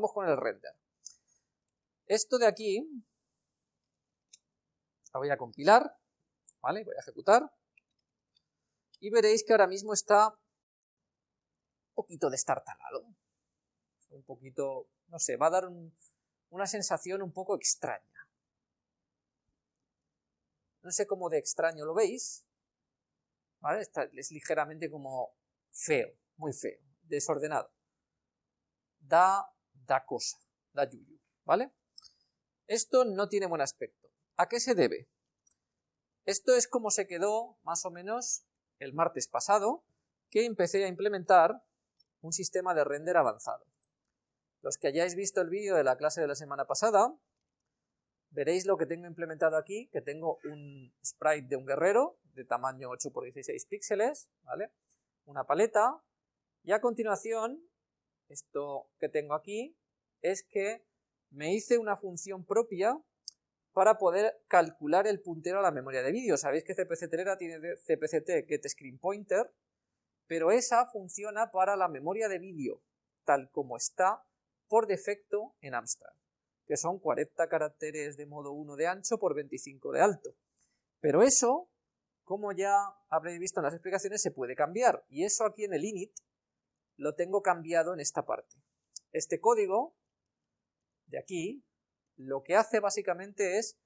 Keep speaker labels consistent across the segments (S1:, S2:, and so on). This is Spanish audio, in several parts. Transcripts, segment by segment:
S1: Vamos con el render. Esto de aquí, la voy a compilar, ¿vale? Voy a ejecutar. Y veréis que ahora mismo está un poquito destartalado. Un poquito, no sé, va a dar una sensación un poco extraña. No sé cómo de extraño lo veis, ¿vale? es ligeramente como feo, muy feo, desordenado. Da, cosa, da yuyu, ¿vale? Esto no tiene buen aspecto. ¿A qué se debe? Esto es como se quedó más o menos el martes pasado, que empecé a implementar un sistema de render avanzado. Los que hayáis visto el vídeo de la clase de la semana pasada, veréis lo que tengo implementado aquí, que tengo un sprite de un guerrero de tamaño 8 x 16 píxeles, ¿vale? Una paleta, y a continuación, esto que tengo aquí, es que me hice una función propia para poder calcular el puntero a la memoria de vídeo. Sabéis que CPC Telera tiene CPCT Get Screen Pointer, pero esa funciona para la memoria de vídeo, tal como está por defecto en Amstrad que son 40 caracteres de modo 1 de ancho por 25 de alto. Pero eso, como ya habréis visto en las explicaciones, se puede cambiar, y eso aquí en el init lo tengo cambiado en esta parte. Este código de aquí lo que hace básicamente es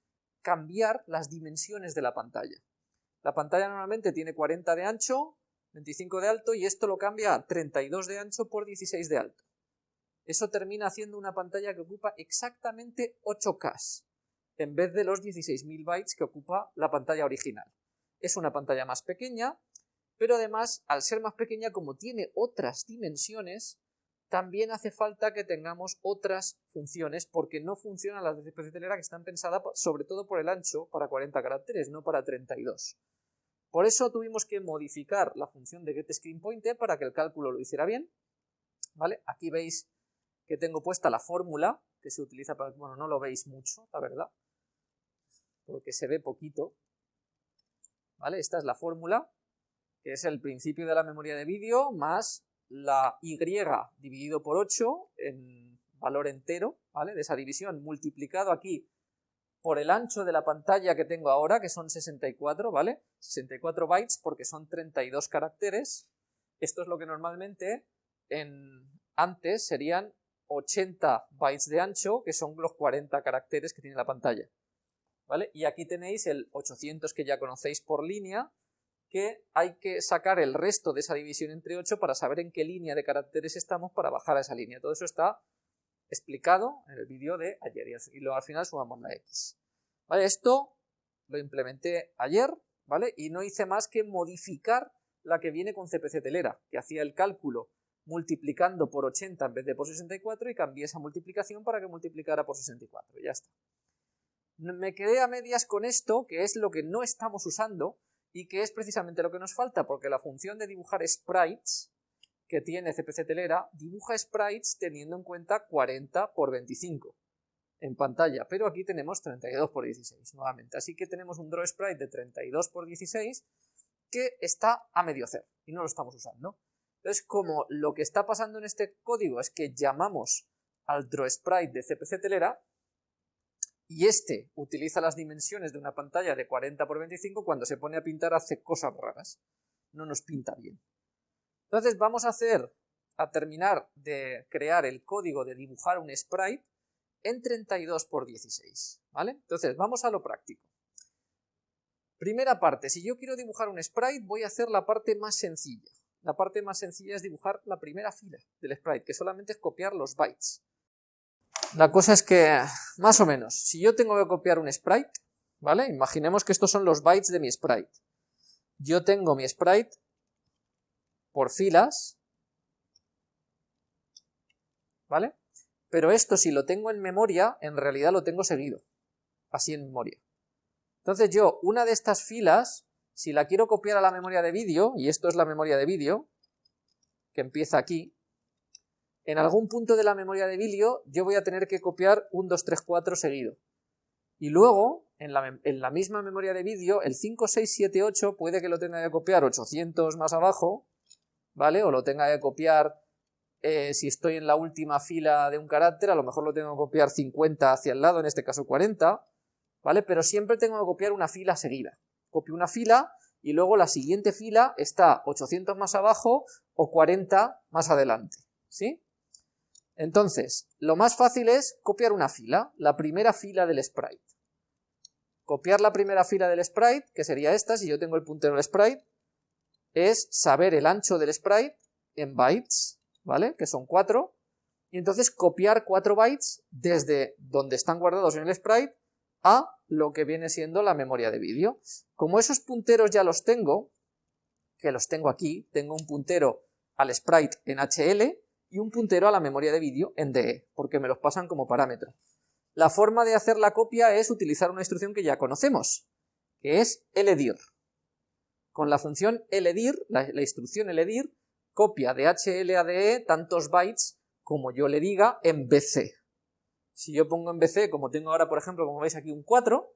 S1: cambiar las dimensiones de la pantalla. La pantalla normalmente tiene 40 de ancho, 25 de alto, y esto lo cambia a 32 de ancho por 16 de alto. Eso termina haciendo una pantalla que ocupa exactamente 8K, en vez de los 16.000 bytes que ocupa la pantalla original. Es una pantalla más pequeña, pero además, al ser más pequeña, como tiene otras dimensiones, también hace falta que tengamos otras funciones, porque no funcionan las de CPC Telera que están pensadas sobre todo por el ancho para 40 caracteres, no para 32. Por eso tuvimos que modificar la función de getScreenPointer para que el cálculo lo hiciera bien. ¿Vale? Aquí veis que tengo puesta la fórmula que se utiliza para... Bueno, no lo veis mucho, la verdad, porque se ve poquito. ¿Vale? Esta es la fórmula, que es el principio de la memoria de vídeo más la y dividido por 8 en valor entero, ¿vale? De esa división multiplicado aquí por el ancho de la pantalla que tengo ahora, que son 64, ¿vale? 64 bytes porque son 32 caracteres. Esto es lo que normalmente en antes serían 80 bytes de ancho, que son los 40 caracteres que tiene la pantalla. ¿Vale? Y aquí tenéis el 800 que ya conocéis por línea, que hay que sacar el resto de esa división entre 8 para saber en qué línea de caracteres estamos para bajar a esa línea. Todo eso está explicado en el vídeo de ayer y luego al final sumamos la X. ¿Vale? Esto lo implementé ayer, ¿vale? Y no hice más que modificar la que viene con CPC Telera, que hacía el cálculo multiplicando por 80 en vez de por 64 y cambié esa multiplicación para que multiplicara por 64, ya está. Me quedé a medias con esto, que es lo que no estamos usando y que es precisamente lo que nos falta, porque la función de dibujar sprites que tiene CPC Telera dibuja sprites teniendo en cuenta 40 por 25 en pantalla, pero aquí tenemos 32 por 16 nuevamente, así que tenemos un draw sprite de 32 por 16 que está a medio hacer y no lo estamos usando. Entonces, como lo que está pasando en este código es que llamamos al drawSprite de CPC Telera, y este utiliza las dimensiones de una pantalla de 40 x 25, cuando se pone a pintar hace cosas raras. No nos pinta bien. Entonces vamos a hacer, a terminar de crear el código de dibujar un sprite en 32 x 16, ¿vale? Entonces vamos a lo práctico. Primera parte, si yo quiero dibujar un sprite, voy a hacer la parte más sencilla. La parte más sencilla es dibujar la primera fila del sprite, que solamente es copiar los bytes. La cosa es que, más o menos, si yo tengo que copiar un sprite, ¿vale? Imaginemos que estos son los bytes de mi sprite. Yo tengo mi sprite por filas, ¿vale? Pero esto si lo tengo en memoria, en realidad lo tengo seguido, así en memoria. Entonces yo, una de estas filas, si la quiero copiar a la memoria de vídeo, y esto es la memoria de vídeo, que empieza aquí, en algún punto de la memoria de vídeo yo voy a tener que copiar un 2, 3, 4 seguido. Y luego, en la, en la misma memoria de vídeo, el 5, 6, 7, 8 puede que lo tenga que copiar 800 más abajo, ¿vale? O lo tenga que copiar eh, si estoy en la última fila de un carácter, a lo mejor lo tengo que copiar 50 hacia el lado, en este caso 40, ¿vale? Pero siempre tengo que copiar una fila seguida. Copio una fila y luego la siguiente fila está 800 más abajo o 40 más adelante, ¿sí? Entonces, lo más fácil es copiar una fila, la primera fila del sprite. Copiar la primera fila del sprite, que sería esta, si yo tengo el puntero del sprite, es saber el ancho del sprite en bytes, ¿vale? Que son 4, y entonces copiar 4 bytes desde donde están guardados en el sprite a lo que viene siendo la memoria de vídeo. Como esos punteros ya los tengo, que los tengo aquí, tengo un puntero al sprite en HL y un puntero a la memoria de vídeo en DE, porque me los pasan como parámetro. La forma de hacer la copia es utilizar una instrucción que ya conocemos, que es ledir. Con la función ledir, la, instrucción ledir, copia de HL a DE tantos bytes como yo le diga en BC. Si yo pongo en BC, como tengo ahora, por ejemplo, como veis aquí un 4,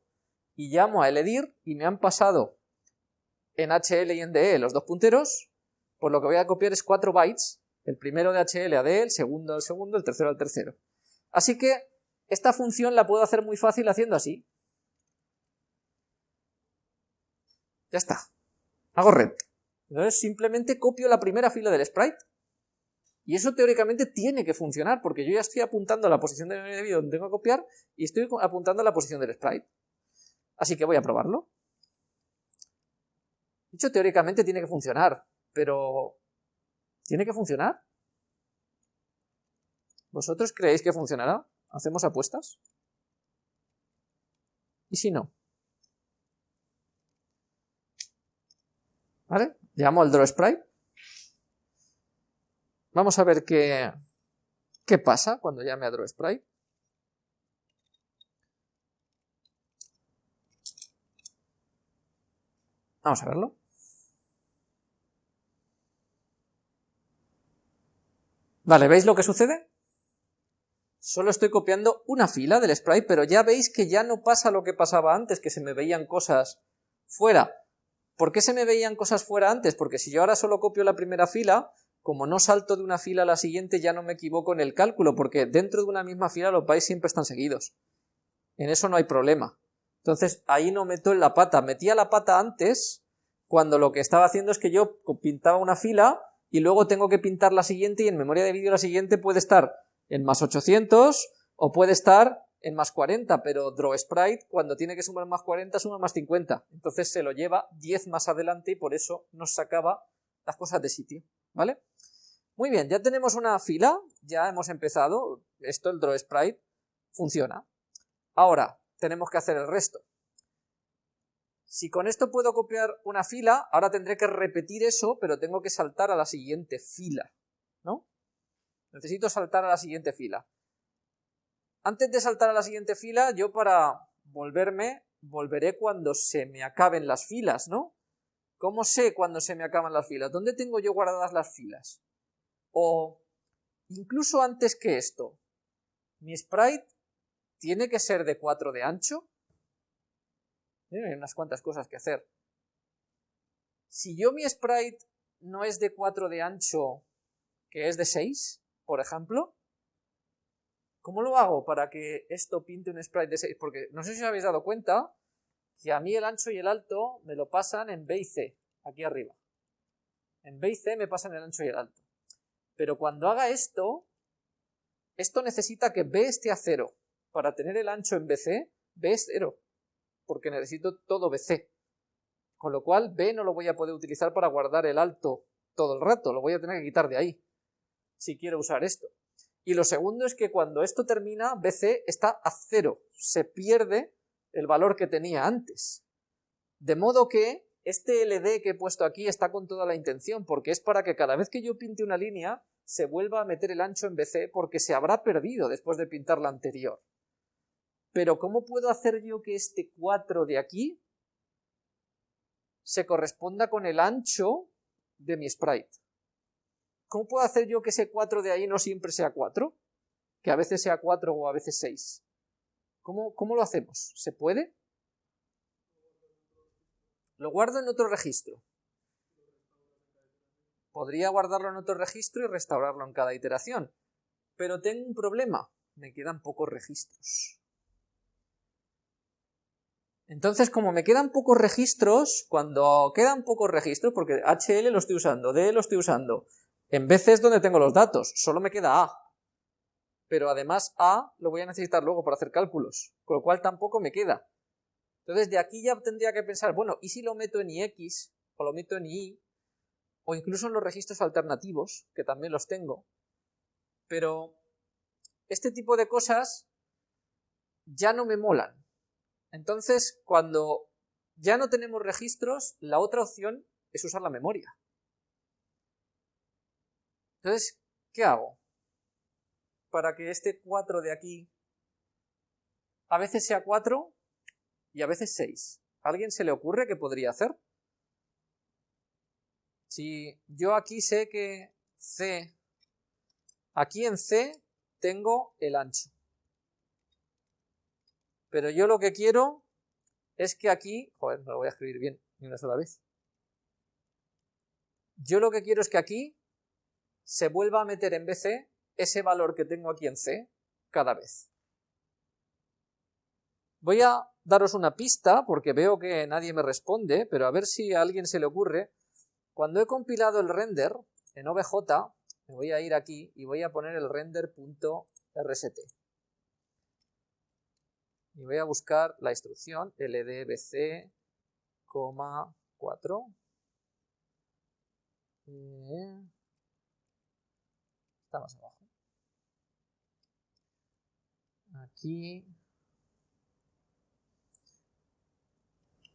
S1: y llamo a ledir y me han pasado en HL y en DE los dos punteros, pues lo que voy a copiar es 4 bytes, el primero de HL a DE, el segundo al segundo, el tercero al tercero. Así que esta función la puedo hacer muy fácil haciendo así. Ya está. Hago red. Entonces simplemente copio la primera fila del sprite y eso teóricamente tiene que funcionar, porque yo ya estoy apuntando a la posición de vídeo donde tengo que copiar y estoy apuntando a la posición del sprite. Así que voy a probarlo. De hecho, teóricamente tiene que funcionar, pero ¿tiene que funcionar? ¿Vosotros creéis que funcionará? ¿Hacemos apuestas? ¿Y si no? ¿Vale? Llamo al draw sprite Vamos a ver qué, qué pasa cuando llame a DrawSprite. Vamos a verlo. Vale, ¿veis lo que sucede? Solo estoy copiando una fila del sprite, pero ya veis que ya no pasa lo que pasaba antes, que se me veían cosas fuera. ¿Por qué se me veían cosas fuera antes? Porque si yo ahora solo copio la primera fila, como no salto de una fila a la siguiente ya no me equivoco en el cálculo, porque dentro de una misma fila los bytes siempre están seguidos. En eso no hay problema. Entonces ahí no meto en la pata. Metía la pata antes, cuando lo que estaba haciendo es que yo pintaba una fila y luego tengo que pintar la siguiente y en memoria de vídeo la siguiente puede estar en más 800 o puede estar en más 40, pero DrawSprite cuando tiene que sumar más 40 suma más 50. Entonces se lo lleva 10 más adelante y por eso nos sacaba las cosas de sitio. ¿Vale? Muy bien, ya tenemos una fila, ya hemos empezado, esto, el draw sprite, funciona. Ahora, tenemos que hacer el resto. Si con esto puedo copiar una fila, ahora tendré que repetir eso, pero tengo que saltar a la siguiente fila, ¿no? Necesito saltar a la siguiente fila. Antes de saltar a la siguiente fila, yo para volverme, volveré cuando se me acaben las filas, ¿no? ¿Cómo sé cuando se me acaban las filas? ¿Dónde tengo yo guardadas las filas? O incluso antes que esto, mi sprite tiene que ser de 4 de ancho. Hay unas cuantas cosas que hacer. Si yo mi sprite no es de 4 de ancho, que es de 6, por ejemplo, ¿cómo lo hago para que esto pinte un sprite de 6? Porque no sé si os habéis dado cuenta que a mí el ancho y el alto me lo pasan en B y C, aquí arriba. En B y C me pasan el ancho y el alto. Pero cuando haga esto, esto necesita que B esté a cero. Para tener el ancho en BC, B es cero, porque necesito todo BC. Con lo cual, B no lo voy a poder utilizar para guardar el alto todo el rato, lo voy a tener que quitar de ahí, si quiero usar esto. Y lo segundo es que cuando esto termina, BC está a cero, se pierde el valor que tenía antes. De modo que este LD que he puesto aquí está con toda la intención, porque es para que cada vez que yo pinte una línea, se vuelva a meter el ancho en BC, porque se habrá perdido después de pintar la anterior. Pero ¿cómo puedo hacer yo que este 4 de aquí se corresponda con el ancho de mi sprite? ¿Cómo puedo hacer yo que ese 4 de ahí no siempre sea 4? Que a veces sea 4 o a veces 6. ¿Cómo, cómo lo hacemos? ¿Se puede? Lo guardo en otro registro. Podría guardarlo en otro registro y restaurarlo en cada iteración. Pero tengo un problema, me quedan pocos registros. Entonces, como me quedan pocos registros, cuando quedan pocos registros, porque HL lo estoy usando, D lo estoy usando, en BC es donde tengo los datos, solo me queda A. Pero además A lo voy a necesitar luego para hacer cálculos, con lo cual tampoco me queda. Entonces de aquí ya tendría que pensar, bueno, ¿y si lo meto en IX, o lo meto en Y, o incluso en los registros alternativos, que también los tengo? Pero este tipo de cosas ya no me molan. Entonces, cuando ya no tenemos registros, la otra opción es usar la memoria. Entonces, ¿qué hago? Para que este 4 de aquí a veces sea 4 y a veces 6. ¿A alguien se le ocurre qué podría hacer? Si yo aquí sé que C, aquí en C tengo el ancho. Pero yo lo que quiero es que aquí, joder, no lo voy a escribir bien ni una sola vez. Yo lo que quiero es que aquí se vuelva a meter en BC ese valor que tengo aquí en C cada vez. Voy a daros una pista, porque veo que nadie me responde, pero a ver si a alguien se le ocurre. Cuando he compilado el render en OBJ, me voy a ir aquí y voy a poner el render.rst y voy a buscar la instrucción ldbc, 4 eh, está más abajo. Aquí.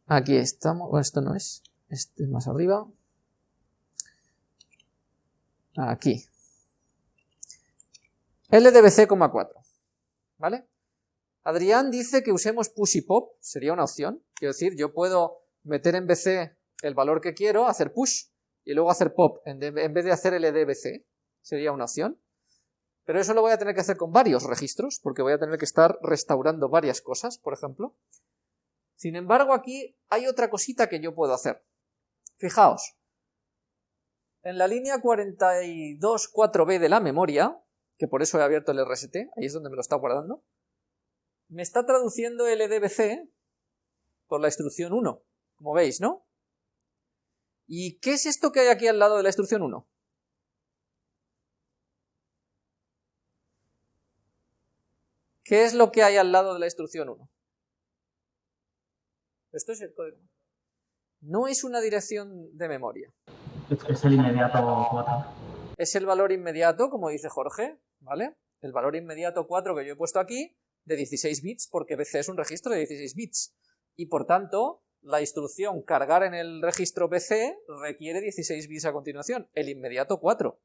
S1: Aquí estamos, bueno, esto no es. Este es más arriba. Aquí. Ldbc, 4 ¿vale? Adrián dice que usemos push y pop, sería una opción. Quiero decir, yo puedo meter en BC el valor que quiero, hacer push, y luego hacer pop, en, vez de hacer LDBC, sería una opción. Pero eso lo voy a tener que hacer con varios registros, porque voy a tener que estar restaurando varias cosas, por ejemplo. Sin embargo, aquí hay otra cosita que yo puedo hacer. Fijaos, en la línea 42.4b de la memoria, que por eso he abierto el RST, ahí es donde me lo está guardando, me está traduciendo LDBC por la instrucción 1, como veis, ¿no? ¿Y qué es esto que hay aquí al lado de la instrucción 1? ¿Qué es lo que hay al lado de la instrucción 1? Esto es el código. No es una dirección de memoria.
S2: Es el inmediato 4.
S1: Es el valor inmediato, como dice Jorge, ¿vale? El valor inmediato 4 que yo he puesto aquí, de 16 bits porque BC es un registro de 16 bits y por tanto la instrucción cargar en el registro PC requiere 16 bits a continuación, el inmediato 4.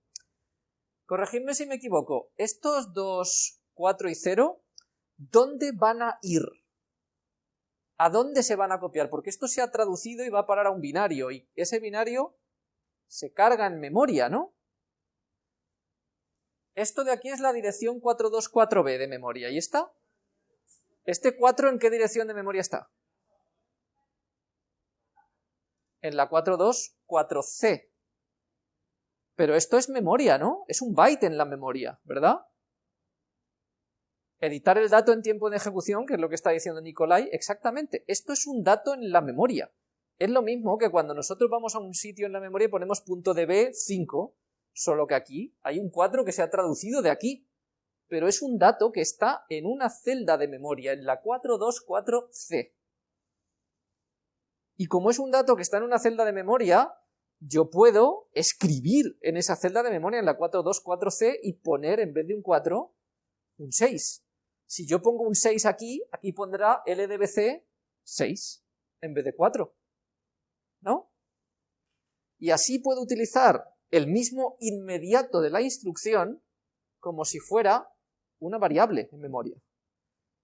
S1: Corregidme si me equivoco, estos dos 4 y 0, ¿dónde van a ir? ¿A dónde se van a copiar? Porque esto se ha traducido y va a parar a un binario, y ese binario se carga en memoria, ¿no? Esto de aquí es la dirección 424b de memoria, ¿y está? ¿Este 4 en qué dirección de memoria está? En la 424C. Pero esto es memoria, ¿no? Es un byte en la memoria, ¿verdad? Editar el dato en tiempo de ejecución, que es lo que está diciendo Nicolai, exactamente. Esto es un dato en la memoria. Es lo mismo que cuando nosotros vamos a un sitio en la memoria y ponemos .db5, solo que aquí hay un 4 que se ha traducido de aquí pero es un dato que está en una celda de memoria, en la 424C. Y como es un dato que está en una celda de memoria, yo puedo escribir en esa celda de memoria, en la 424C, y poner en vez de un 4, un 6. Si yo pongo un 6 aquí, aquí pondrá LDBC 6 en vez de 4. ¿No? Y así puedo utilizar el mismo inmediato de la instrucción como si fuera una variable en memoria.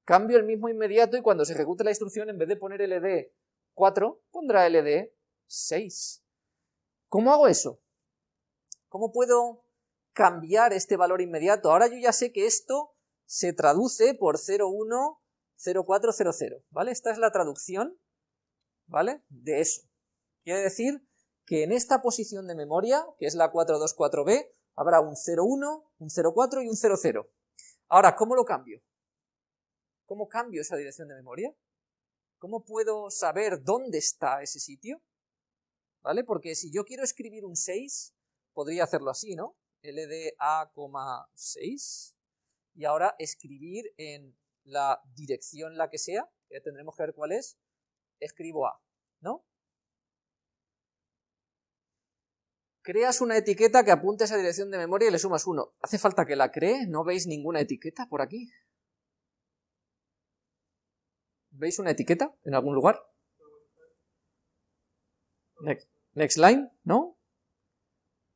S1: Cambio el mismo inmediato y cuando se ejecute la instrucción, en vez de poner ld 4, pondrá ld 6. ¿Cómo hago eso? ¿Cómo puedo cambiar este valor inmediato? Ahora yo ya sé que esto se traduce por 010400, ¿vale? Esta es la traducción, ¿vale? De eso. Quiere decir que en esta posición de memoria, que es la 424B, habrá un 01, un 04 y un 00. Ahora, ¿cómo lo cambio? ¿Cómo cambio esa dirección de memoria? ¿Cómo puedo saber dónde está ese sitio? ¿Vale? Porque si yo quiero escribir un 6, podría hacerlo así, ¿no? LDA,6 y ahora escribir en la dirección la que sea, ya tendremos que ver cuál es, escribo A, ¿no? Creas una etiqueta que apunte a esa dirección de memoria y le sumas 1. ¿Hace falta que la cree? ¿No veis ninguna etiqueta por aquí? ¿Veis una etiqueta en algún lugar? Next, line, ¿no?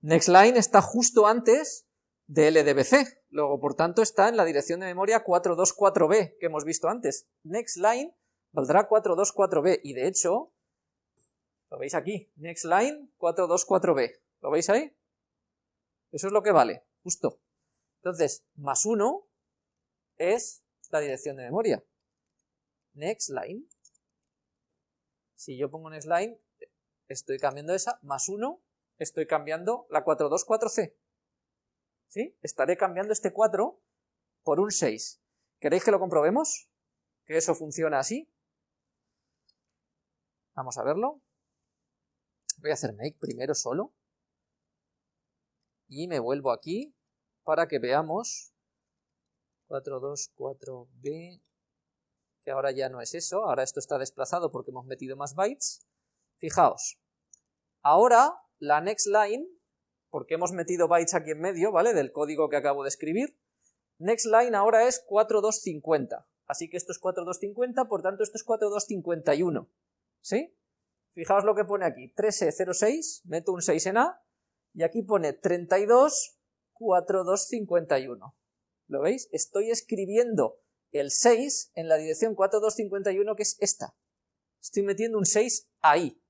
S1: Next line está justo antes de LDBC, luego por tanto está en la dirección de memoria 424B que hemos visto antes. Next line valdrá 424B y de hecho, lo veis aquí, next line 424B, ¿lo veis ahí? Eso es lo que vale, justo. Entonces, más 1 es la dirección de memoria next line. Si yo pongo next line, estoy cambiando esa, más 1, estoy cambiando la 424C. ¿Sí? Estaré cambiando este 4 por un 6. ¿Queréis que lo comprobemos? ¿Que eso funciona así? Vamos a verlo. Voy a hacer make primero solo. Y me vuelvo aquí para que veamos 424B que ahora ya no es eso, ahora esto está desplazado porque hemos metido más bytes. Fijaos, ahora la next line, porque hemos metido bytes aquí en medio, ¿vale? Del código que acabo de escribir, next line ahora es 4250, así que esto es 4250, por tanto esto es 4251, ¿sí? Fijaos lo que pone aquí, 1306, meto un 6 en A, y aquí pone 324251. ¿Lo veis? Estoy escribiendo el 6 en la dirección 4251, que es esta. Estoy metiendo un 6 ahí.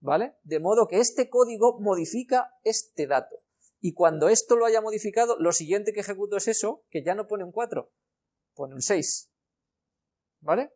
S1: ¿Vale? De modo que este código modifica este dato. Y cuando esto lo haya modificado, lo siguiente que ejecuto es eso, que ya no pone un 4, pone un 6. ¿Vale?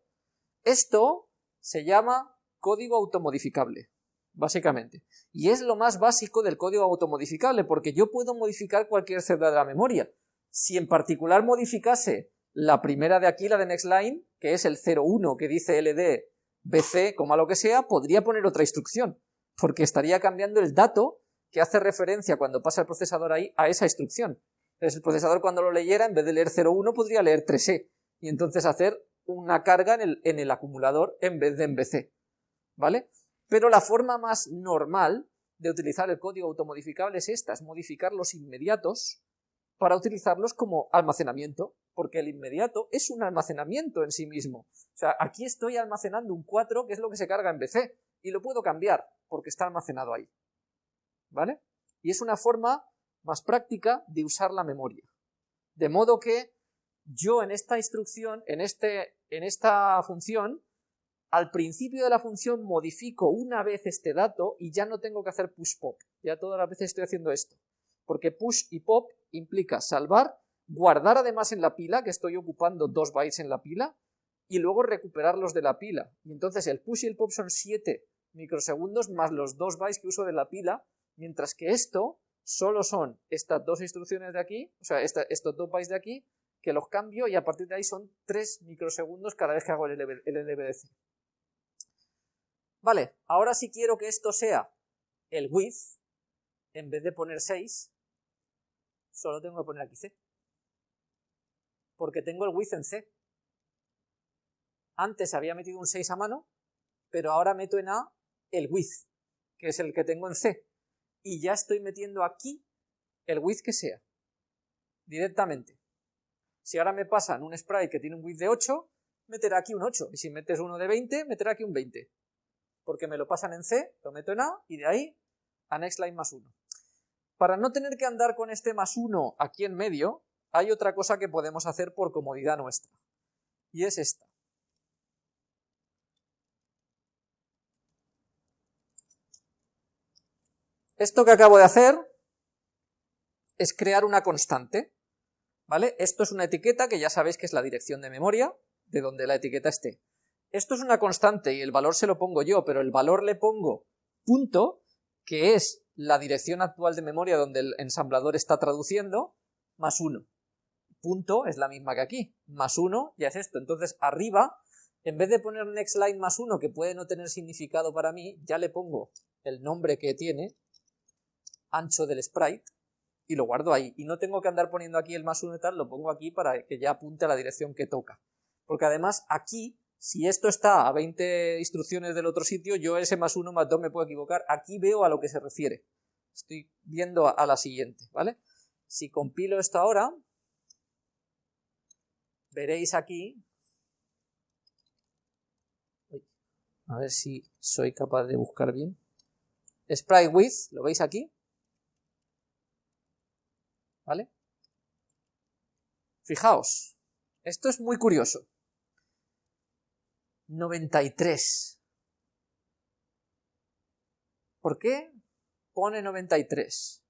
S1: Esto se llama código automodificable, básicamente. Y es lo más básico del código automodificable, porque yo puedo modificar cualquier celda de la memoria. Si en particular modificase la primera de aquí, la de nextLine, que es el 01 que dice LD BC, como lo que sea, podría poner otra instrucción, porque estaría cambiando el dato que hace referencia cuando pasa el procesador ahí a esa instrucción. Entonces el procesador cuando lo leyera, en vez de leer 01, podría leer 3E, y entonces hacer una carga en el acumulador en vez de en BC. ¿Vale? Pero la forma más normal de utilizar el código automodificable es esta, es modificar los inmediatos para utilizarlos como almacenamiento, porque el inmediato es un almacenamiento en sí mismo. O sea, aquí estoy almacenando un 4, que es lo que se carga en BC, y lo puedo cambiar, porque está almacenado ahí. ¿Vale? Y es una forma más práctica de usar la memoria. De modo que yo en esta instrucción, en, este, en esta función, al principio de la función modifico una vez este dato y ya no tengo que hacer push pop. Ya todas las veces estoy haciendo esto porque push y pop implica salvar, guardar además en la pila, que estoy ocupando dos bytes en la pila, y luego recuperarlos de la pila. Y entonces el push y el pop son 7 microsegundos más los dos bytes que uso de la pila, mientras que esto solo son estas dos instrucciones de aquí, o sea, estos dos bytes de aquí, que los cambio y a partir de ahí son 3 microsegundos cada vez que hago el LDBC. Vale, ahora si quiero que esto sea el width, en vez de poner 6, solo tengo que poner aquí C. Porque tengo el width en C. Antes había metido un 6 a mano, pero ahora meto en A el width, que es el que tengo en C. Y ya estoy metiendo aquí el width que sea, directamente. Si ahora me pasan un sprite que tiene un width de 8, meterá aquí un 8. Y si metes uno de 20, meterá aquí un 20. Porque me lo pasan en C, lo meto en A, y de ahí a nextLine más 1. Para no tener que andar con este más 1 aquí en medio, hay otra cosa que podemos hacer por comodidad nuestra. Y es esta. Esto que acabo de hacer es crear una constante. ¿Vale? Esto es una etiqueta que ya sabéis que es la dirección de memoria, de donde la etiqueta esté. Esto es una constante y el valor se lo pongo yo, pero el valor le pongo punto, que es la dirección actual de memoria donde el ensamblador está traduciendo, más 1. Punto es la misma que aquí, más 1 ya es esto. Entonces arriba, en vez de poner next line más 1, que puede no tener significado para mí, ya le pongo el nombre que tiene, ancho del sprite, y lo guardo ahí. Y no tengo que andar poniendo aquí el más 1 y tal, lo pongo aquí para que ya apunte a la dirección que toca. Porque además aquí, si esto está a 20 instrucciones del otro sitio, yo ese más 1 más 2 me puedo equivocar. Aquí veo a lo que se refiere. Estoy viendo a la siguiente, ¿vale? Si compilo esto ahora, veréis aquí, a ver si soy capaz de buscar bien, sprite with, ¿lo veis aquí? ¿Vale? Fijaos, esto es muy curioso. 93. ¿Por qué pone 93?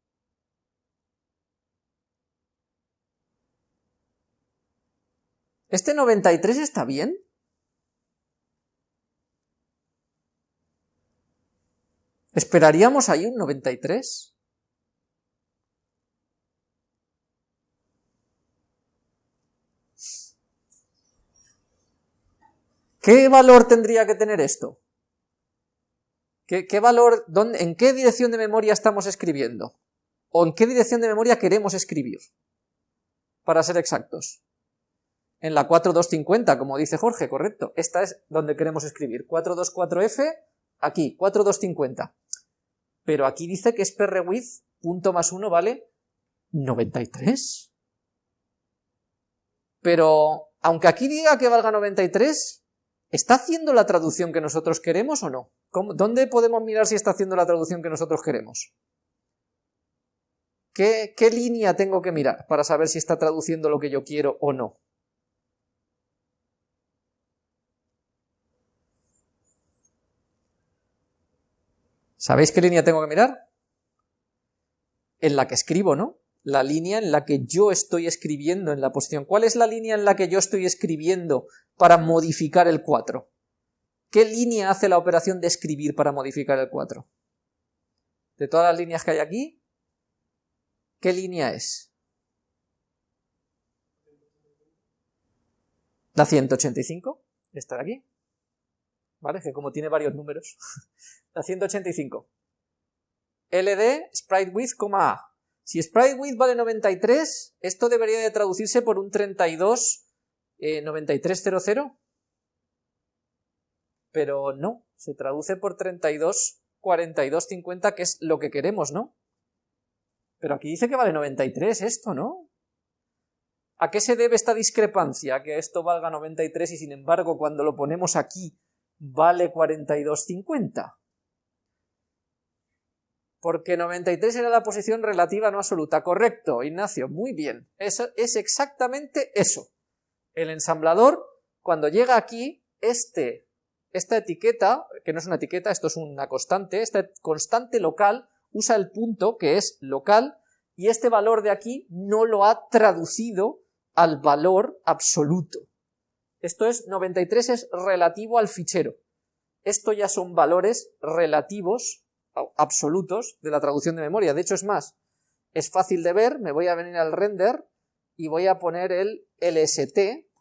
S1: ¿Este 93 está bien? ¿Esperaríamos ahí un 93? ¿Qué valor tendría que tener esto? ¿Qué, valor, en qué dirección de memoria estamos escribiendo? ¿O en qué dirección de memoria queremos escribir? Para ser exactos. En la 4250, como dice Jorge, correcto. Esta es donde queremos escribir. 424F, aquí, 4250. Pero aquí dice que es prwidth, punto más 1 vale 93. Pero, aunque aquí diga que valga 93, ¿Está haciendo la traducción que nosotros queremos o no? ¿Dónde podemos mirar si está haciendo la traducción que nosotros queremos? ¿Qué, ¿Qué, línea tengo que mirar para saber si está traduciendo lo que yo quiero o no? ¿Sabéis qué línea tengo que mirar? En la que escribo, ¿no? La línea en la que yo estoy escribiendo en la posición. ¿Cuál es la línea en la que yo estoy escribiendo para modificar el 4? ¿Qué línea hace la operación de escribir para modificar el 4? De todas las líneas que hay aquí, ¿qué línea es? La 185, esta de aquí, ¿vale? Que como tiene varios números. la 185. LD, sprite width, A. Si sprite width vale 93, esto debería de traducirse por un 32 9300, eh, pero no, se traduce por 32 4250, que es lo que queremos, ¿no? Pero aquí dice que vale 93 esto, ¿no? ¿A qué se debe esta discrepancia? Que esto valga 93 y sin embargo cuando lo ponemos aquí vale 4250 porque 93 era la posición relativa no absoluta. Correcto, Ignacio, muy bien. Eso es exactamente eso. El ensamblador, cuando llega aquí, este, esta etiqueta, que no es una etiqueta, esto es una constante, esta constante local usa el punto, que es local, y este valor de aquí no lo ha traducido al valor absoluto. Esto es, 93 es relativo al fichero. Esto ya son valores relativos absolutos de la traducción de memoria. De hecho, es más, es fácil de ver, me voy a venir al render y voy a poner el LST,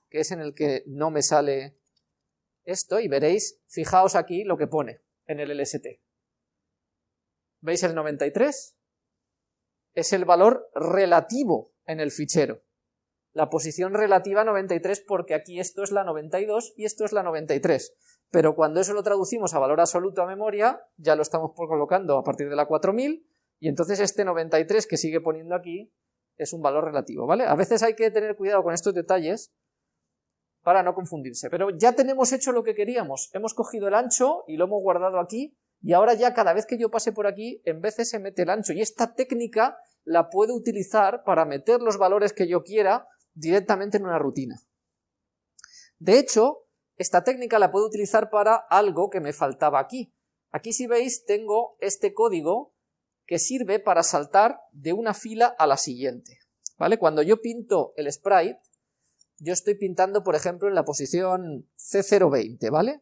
S1: que es en el que no me sale esto, y veréis, fijaos aquí lo que pone en el LST. ¿Veis el 93? Es el valor relativo en el fichero. La posición relativa 93 porque aquí esto es la 92 y esto es la 93 pero cuando eso lo traducimos a valor absoluto a memoria, ya lo estamos colocando a partir de la 4000, y entonces este 93 que sigue poniendo aquí es un valor relativo, ¿vale? A veces hay que tener cuidado con estos detalles para no confundirse, pero ya tenemos hecho lo que queríamos, hemos cogido el ancho y lo hemos guardado aquí, y ahora ya cada vez que yo pase por aquí, en de se mete el ancho, y esta técnica la puedo utilizar para meter los valores que yo quiera directamente en una rutina. De hecho, esta técnica la puedo utilizar para algo que me faltaba aquí. Aquí si veis tengo este código que sirve para saltar de una fila a la siguiente. ¿vale? Cuando yo pinto el sprite, yo estoy pintando por ejemplo en la posición C020, ¿vale?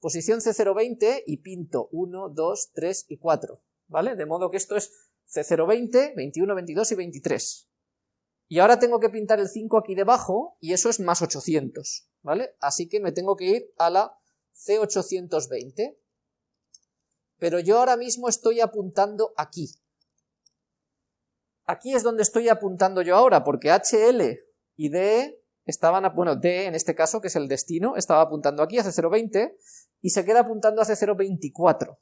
S1: posición C020 y pinto 1, 2, 3 y 4, ¿vale? De modo que esto es C020, 21, 22 y 23. Y ahora tengo que pintar el 5 aquí debajo, y eso es más 800, ¿vale? Así que me tengo que ir a la C820. Pero yo ahora mismo estoy apuntando aquí. Aquí es donde estoy apuntando yo ahora, porque HL y DE estaban, bueno, D en este caso, que es el destino, estaba apuntando aquí a C020, y se queda apuntando a C024,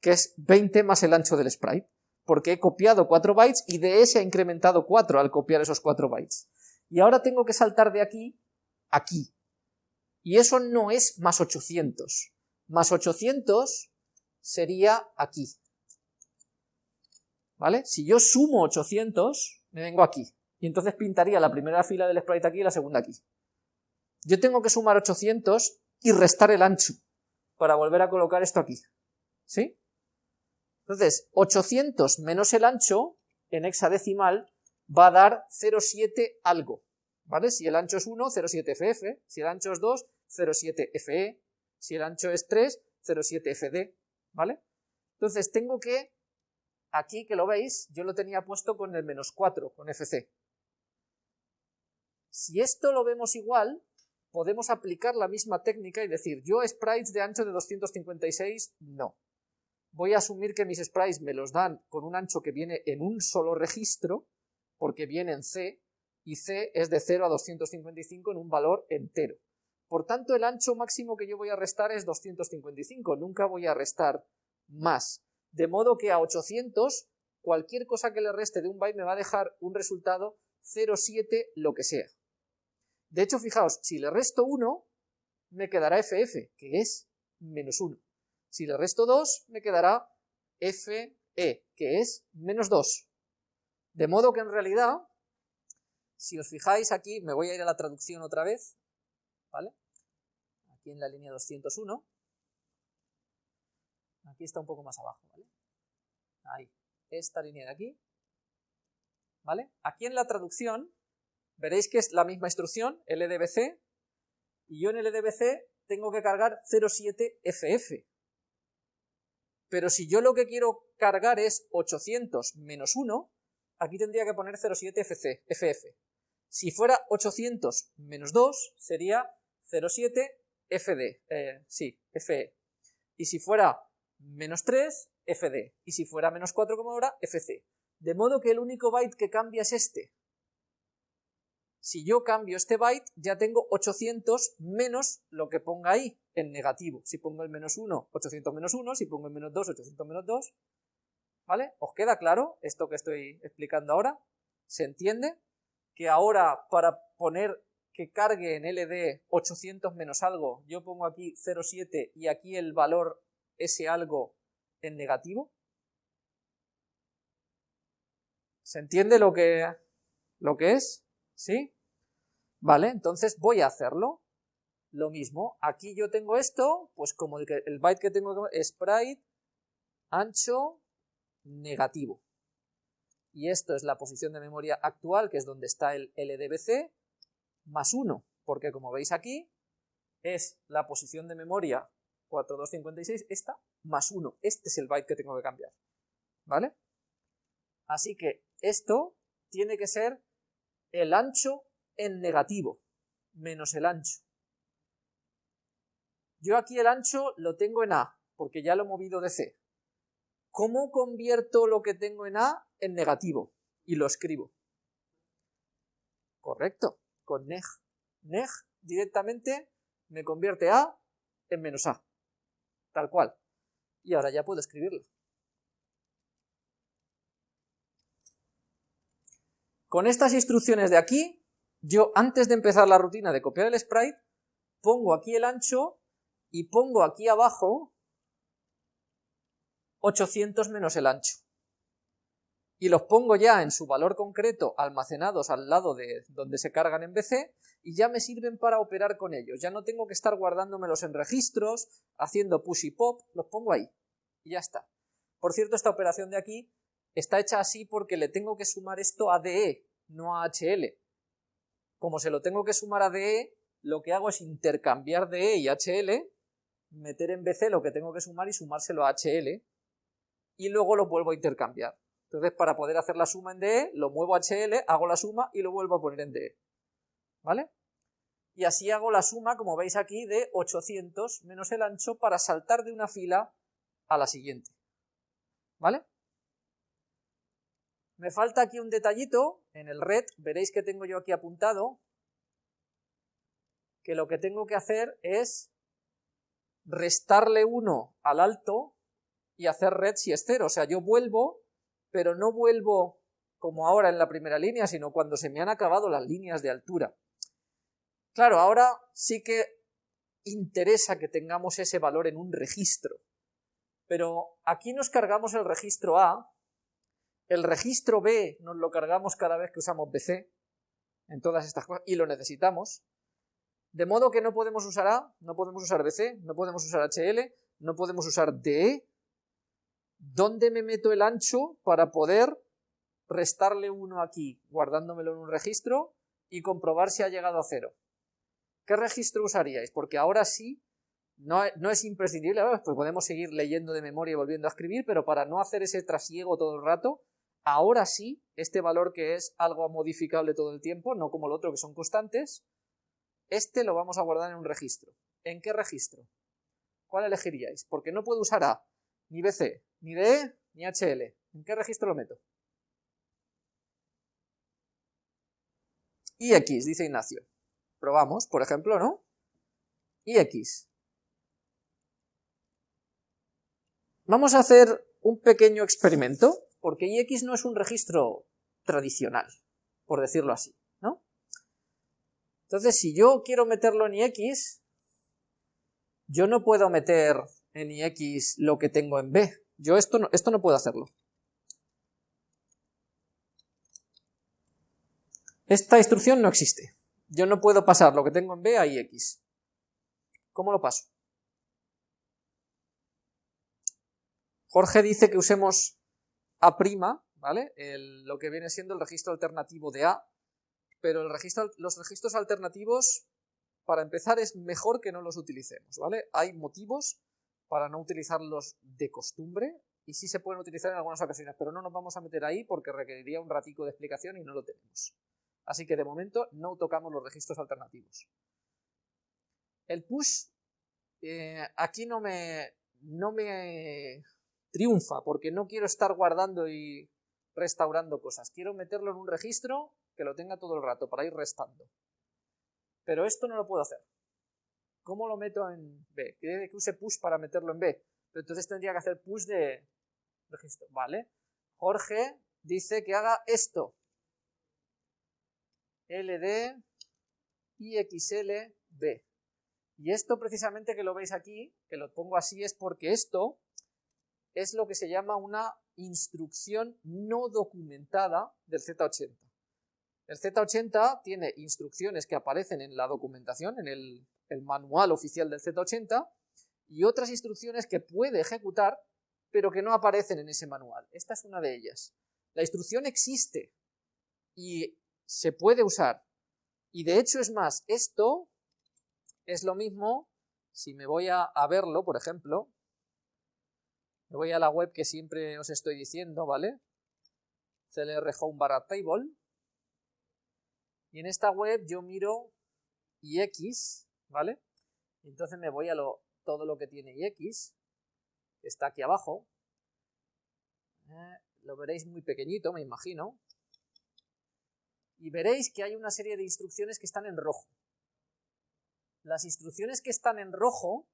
S1: que es 20 más el ancho del sprite porque he copiado 4 bytes y de ese ha incrementado 4 al copiar esos 4 bytes. Y ahora tengo que saltar de aquí a aquí. Y eso no es más 800. Más 800 sería aquí. ¿Vale? Si yo sumo 800, me vengo aquí. Y entonces pintaría la primera fila del sprite aquí y la segunda aquí. Yo tengo que sumar 800 y restar el ancho para volver a colocar esto aquí. ¿Sí? Entonces, 800 menos el ancho, en hexadecimal, va a dar 0,7 algo, ¿vale? Si el ancho es 1, 0,7FF, si el ancho es 2, 0,7FE, si el ancho es 3, 0,7FD, ¿vale? Entonces tengo que, aquí que lo veis, yo lo tenía puesto con el menos 4, con FC. Si esto lo vemos igual, podemos aplicar la misma técnica y decir, yo sprites de ancho de 256, no voy a asumir que mis sprites me los dan con un ancho que viene en un solo registro, porque viene en C, y C es de 0 a 255 en un valor entero. Por tanto, el ancho máximo que yo voy a restar es 255, nunca voy a restar más. De modo que a 800, cualquier cosa que le reste de un byte me va a dejar un resultado 0,7 lo que sea. De hecho, fijaos, si le resto 1, me quedará FF, que es menos 1. Si le resto 2, me quedará FE, que es menos 2. De modo que en realidad, si os fijáis aquí, me voy a ir a la traducción otra vez, ¿vale? Aquí en la línea 201. Aquí está un poco más abajo, ¿vale? Ahí, esta línea de aquí, ¿vale? Aquí en la traducción, veréis que es la misma instrucción, LDBC, y yo en LDBC tengo que cargar 07FF, pero si yo lo que quiero cargar es 800 menos 1, aquí tendría que poner 07 FC, FF. Si fuera 800 menos 2, sería 07 FD, eh, sí, FE. Y si fuera menos 3, FD. Y si fuera menos 4 como ahora, FC. De modo que el único byte que cambia es este. Si yo cambio este byte, ya tengo 800 menos lo que ponga ahí, en negativo. Si pongo el menos 1, 800 menos 1, si pongo el menos 2, 800 menos 2. ¿Vale? ¿Os queda claro esto que estoy explicando ahora? ¿Se entiende? Que ahora para poner que cargue en LD 800 menos algo, yo pongo aquí 0,7 y aquí el valor ese algo en negativo. ¿Se entiende lo que, lo que es? ¿Sí? Vale, entonces voy a hacerlo. Lo mismo, aquí yo tengo esto, pues como el, el byte que tengo sprite ancho negativo. Y esto es la posición de memoria actual, que es donde está el LDBC, más 1, porque como veis aquí, es la posición de memoria 4256, esta, más 1. Este es el byte que tengo que cambiar. ¿Vale? Así que esto tiene que ser el ancho en negativo, menos el ancho. Yo aquí el ancho lo tengo en A, porque ya lo he movido de C. ¿Cómo convierto lo que tengo en A en negativo? Y lo escribo. Correcto, con neg. Neg directamente me convierte A en menos A. Tal cual. Y ahora ya puedo escribirlo. Con estas instrucciones de aquí, yo antes de empezar la rutina de copiar el sprite, pongo aquí el ancho y pongo aquí abajo 800 menos el ancho. Y los pongo ya en su valor concreto almacenados al lado de donde se cargan en BC y ya me sirven para operar con ellos. Ya no tengo que estar guardándomelos en registros, haciendo push y pop, los pongo ahí y ya está. Por cierto, esta operación de aquí está hecha así porque le tengo que sumar esto a DE, no a HL. Como se lo tengo que sumar a DE, lo que hago es intercambiar DE y HL, meter en BC lo que tengo que sumar y sumárselo a HL, y luego lo vuelvo a intercambiar. Entonces, para poder hacer la suma en DE, lo muevo a HL, hago la suma y lo vuelvo a poner en DE. ¿Vale? Y así hago la suma, como veis aquí, de 800 menos el ancho para saltar de una fila a la siguiente. ¿Vale? Me falta aquí un detallito, en el red, veréis que tengo yo aquí apuntado, que lo que tengo que hacer es restarle 1 al alto y hacer red si es 0. O sea, yo vuelvo, pero no vuelvo como ahora en la primera línea, sino cuando se me han acabado las líneas de altura. Claro, ahora sí que interesa que tengamos ese valor en un registro, pero aquí nos cargamos el registro A, el registro B nos lo cargamos cada vez que usamos BC, en todas estas cosas, y lo necesitamos, de modo que no podemos usar A, no podemos usar BC, no podemos usar HL, no podemos usar DE. ¿Dónde me meto el ancho para poder restarle uno aquí, guardándomelo en un registro, y comprobar si ha llegado a cero? ¿Qué registro usaríais? Porque ahora sí, no, es imprescindible, pues podemos seguir leyendo de memoria y volviendo a escribir, pero para no hacer ese trasiego todo el rato, ahora sí, este valor que es algo modificable todo el tiempo, no como el otro que son constantes, este lo vamos a guardar en un registro. ¿En qué registro? ¿Cuál elegiríais? Porque no puedo usar A, ni BC, ni DE, ni HL. ¿En qué registro lo meto? Y X, dice Ignacio. Probamos, por ejemplo, ¿no? Y X. Vamos a hacer un pequeño experimento, porque IX no es un registro tradicional, por decirlo así, ¿no? Entonces, si yo quiero meterlo en IX, yo no puedo meter en IX lo que tengo en B. Yo esto no, esto no puedo hacerlo. Esta instrucción no existe. Yo no puedo pasar lo que tengo en B a IX. ¿Cómo lo paso? Jorge dice que usemos A', ¿vale? lo que viene siendo el registro alternativo de A, pero los registros alternativos, para empezar, es mejor que no los utilicemos, ¿vale? Hay motivos para no utilizarlos de costumbre, y sí se pueden utilizar en algunas ocasiones, pero no nos vamos a meter ahí porque requeriría un ratico de explicación y no lo tenemos. Así que de momento no tocamos los registros alternativos. El push eh, aquí no me, no me triunfa porque no quiero estar guardando y restaurando cosas. Quiero meterlo en un registro que lo tenga todo el rato para ir restando. Pero esto no lo puedo hacer. ¿Cómo lo meto en B? Quiere que use push para meterlo en B. Pero entonces tendría que hacer push de registro. Vale. Jorge dice que haga esto. LD y XLB. Y esto precisamente que lo veis aquí, que lo pongo así, es porque esto es lo que se llama una instrucción no documentada del Z80. El Z80 tiene instrucciones que aparecen en la documentación, en el, manual oficial del Z80, y otras instrucciones que puede ejecutar, pero que no aparecen en ese manual. Esta es una de ellas. La instrucción existe y se puede usar. Y de hecho es más, esto es lo mismo si me voy a, verlo, por ejemplo, me voy a la web que siempre os estoy diciendo, ¿vale? CLR Home barra table. Y en esta web yo miro IX, ¿vale? Entonces me voy a lo, todo lo que tiene IX, que está aquí abajo. Eh, lo veréis muy pequeñito, me imagino y veréis que hay una serie de instrucciones que están en rojo. Las instrucciones que están en rojo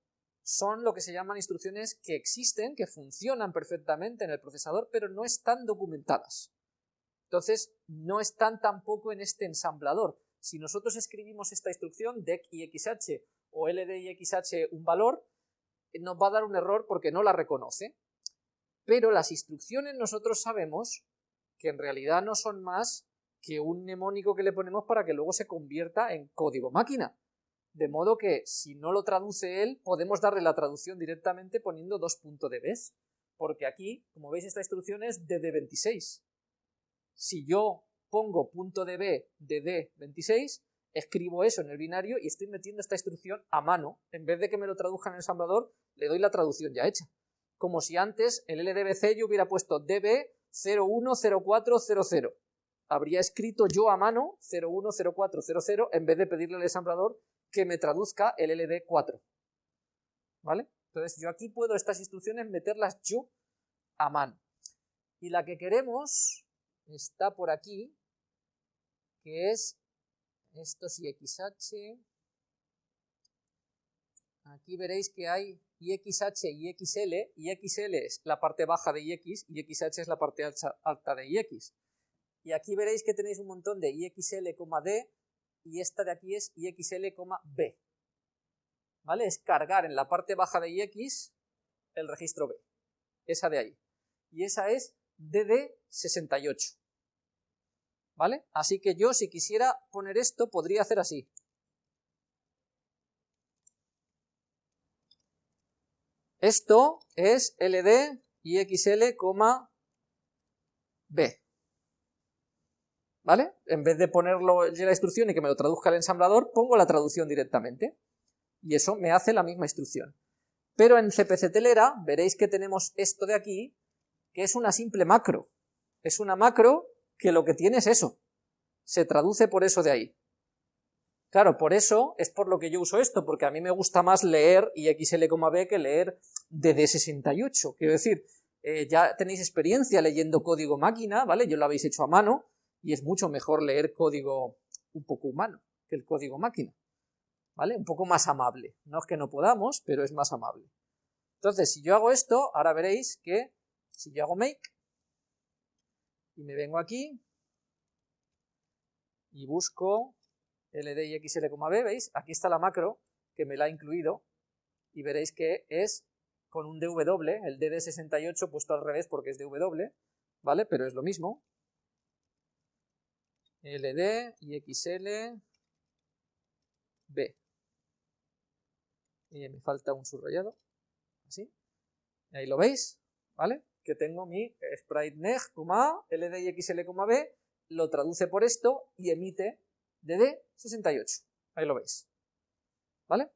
S1: son lo que se llaman instrucciones que existen, que funcionan perfectamente en el procesador, pero no están documentadas. Entonces, no están tampoco en este ensamblador. Si nosotros escribimos esta instrucción, DEC y XH o LD y XH un valor, nos va a dar un error porque no la reconoce. Pero las instrucciones nosotros sabemos que en realidad no son más que un mnemónico que le ponemos para que luego se convierta en código máquina. De modo que si no lo traduce él, podemos darle la traducción directamente poniendo dos vez. Porque aquí, como veis, esta instrucción es de D26. Si yo pongo punto de B de D26, escribo eso en el binario y estoy metiendo esta instrucción a mano. En vez de que me lo traduzca en el ensamblador, le doy la traducción ya hecha. Como si antes el LDBC yo hubiera puesto DB010400. Habría escrito yo a mano 010400 en vez de pedirle al ensamblador que me traduzca el LD4. ¿Vale? Entonces yo aquí puedo estas instrucciones meterlas yo a mano. Y la que queremos está por aquí, que es estos IXH. Aquí veréis que hay IXH y XL. IXL es la parte baja de IX y XH es la parte alta de IX. Y aquí veréis que tenéis un montón de IXL, D y esta de aquí es IXL, B. ¿Vale? Es cargar en la parte baja de IX el registro B. Esa de ahí. Y esa es DD68. ¿Vale? Así que yo, si quisiera poner esto, podría hacer así. Esto es LD y XL, B. ¿Vale? En vez de ponerlo en la instrucción y que me lo traduzca el ensamblador, pongo la traducción directamente. Y eso me hace la misma instrucción. Pero en CPC Telera veréis que tenemos esto de aquí, que es una simple macro. Es una macro que lo que tiene es eso. Se traduce por eso de ahí. Claro, por eso es por lo que yo uso esto, porque a mí me gusta más leer IXL,B que leer DD68. Quiero decir, eh, ya tenéis experiencia leyendo código máquina, ¿vale? Yo lo habéis hecho a mano, y es mucho mejor leer código un poco humano que el código máquina, ¿vale? Un poco más amable. No es que no podamos, pero es más amable. Entonces, si yo hago esto, ahora veréis que si yo hago make, y me vengo aquí y busco ld y xl,b, ¿veis? Aquí está la macro que me la ha incluido y veréis que es con un dw, el dd68 puesto al revés porque es dw, ¿vale? Pero es lo mismo. Ld y xl, b. Y me falta un subrayado, así. Ahí lo veis, ¿vale? que tengo mi sprite neg, ld y xl, b, lo traduce por esto y emite dd68. Ahí lo veis. ¿Vale?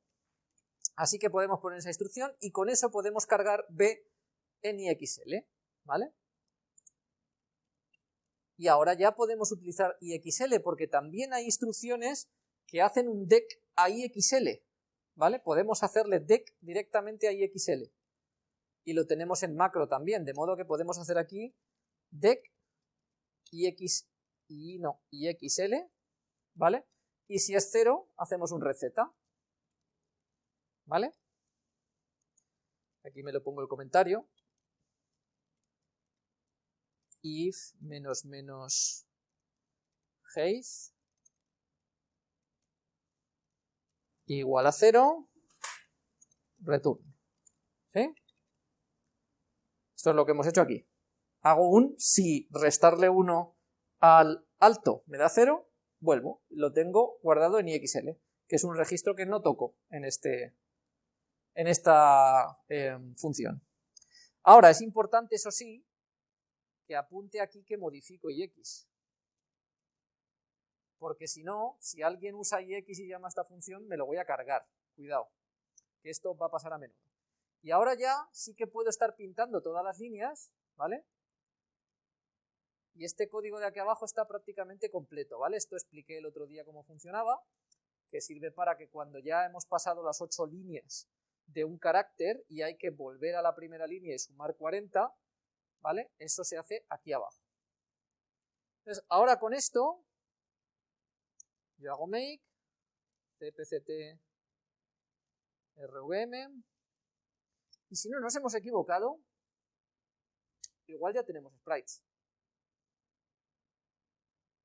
S1: Así que podemos poner esa instrucción y con eso podemos cargar b en ixl. ¿Vale? Y ahora ya podemos utilizar ixl porque también hay instrucciones que hacen un dec a ixl. ¿Vale? Podemos hacerle dec directamente a ixl y lo tenemos en macro también, de modo que podemos hacer aquí dec ix y no, xl, ¿vale? Y si es 0, hacemos un receta, ¿vale? Aquí me lo pongo el comentario. If menos menos height igual a 0, return, ¿sí? Esto es lo que hemos hecho aquí. Hago un, si restarle 1 al alto me da 0, vuelvo. Lo tengo guardado en IXL, que es un registro que no toco en, este, en esta eh, función. Ahora, es importante, eso sí, apunte aquí que modifico IX. Porque si no, si alguien usa IX y llama a esta función, me lo voy a cargar. Cuidado, que esto va a pasar a menudo. Y ahora ya sí que puedo estar pintando todas las líneas, ¿vale? Y este código de aquí abajo está prácticamente completo, ¿vale? Esto expliqué el otro día cómo funcionaba, que sirve para que cuando ya hemos pasado las ocho líneas de un carácter y hay que volver a la primera línea y sumar 40, ¿vale? Eso se hace aquí abajo. Entonces, ahora con esto, yo hago make, cpct rvm, y si no nos hemos equivocado, igual ya tenemos sprites.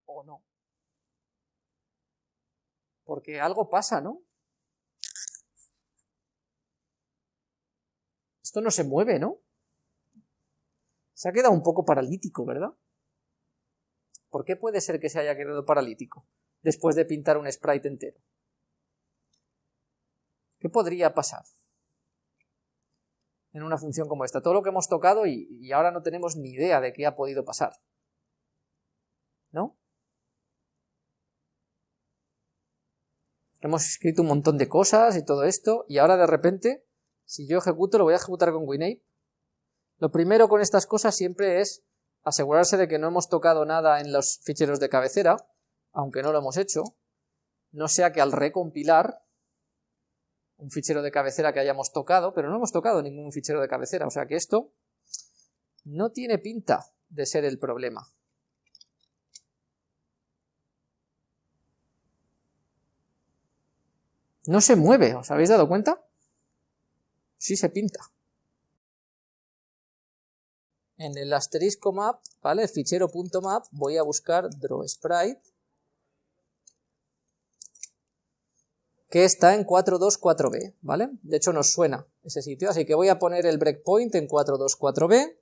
S1: O no. Porque algo pasa, ¿no? Esto no se mueve, ¿no? Se ha quedado un poco paralítico, ¿verdad? ¿Por qué puede ser que se haya quedado paralítico después de pintar un sprite entero? ¿Qué podría pasar? en una función como esta. Todo lo que hemos tocado y, ahora no tenemos ni idea de qué ha podido pasar. ¿No? hemos escrito un montón de cosas y todo esto, y ahora de repente, si yo ejecuto, lo voy a ejecutar con WinApe. Lo primero con estas cosas siempre es asegurarse de que no hemos tocado nada en los ficheros de cabecera, aunque no lo hemos hecho, no sea que al recompilar un fichero de cabecera que hayamos tocado, pero no hemos tocado ningún fichero de cabecera, o sea que esto no tiene pinta de ser el problema. No se mueve, ¿os habéis dado cuenta? Sí se pinta. En el asterisco map, ¿vale? El fichero .map, voy a buscar drawSprite, que está en 424b, ¿vale? De hecho nos suena ese sitio, así que voy a poner el breakpoint en 424b,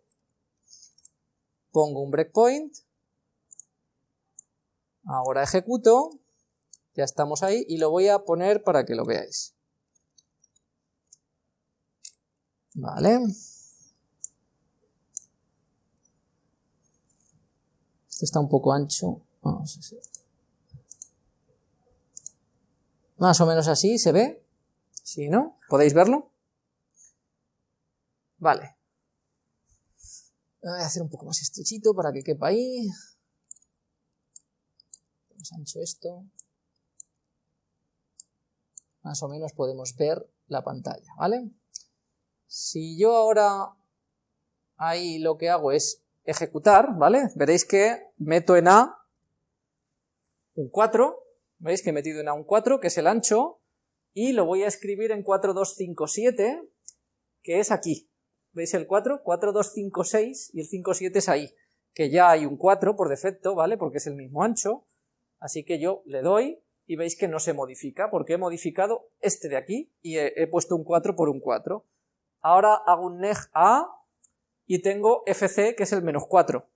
S1: pongo un breakpoint, ahora ejecuto, ya estamos ahí y lo voy a poner para que lo veáis. Vale. Este está un poco ancho. Más o menos así se ve. ¿Sí, no? ¿Podéis verlo? Vale. Voy a hacer un poco más estrechito para que quepa ahí. Más ancho esto más o menos podemos ver la pantalla, ¿vale? Si yo ahora ahí lo que hago es ejecutar, ¿vale? Veréis que meto en A un 4, ¿veis que he metido en A un 4, que es el ancho, y lo voy a escribir en 4257, que es aquí. ¿Veis el 4? 4256 y el 57 es ahí, que ya hay un 4 por defecto, ¿vale? Porque es el mismo ancho, así que yo le doy y veis que no se modifica, porque he modificado este de aquí y he, puesto un 4 por un 4. Ahora hago un neg A y tengo fc, que es el menos 4.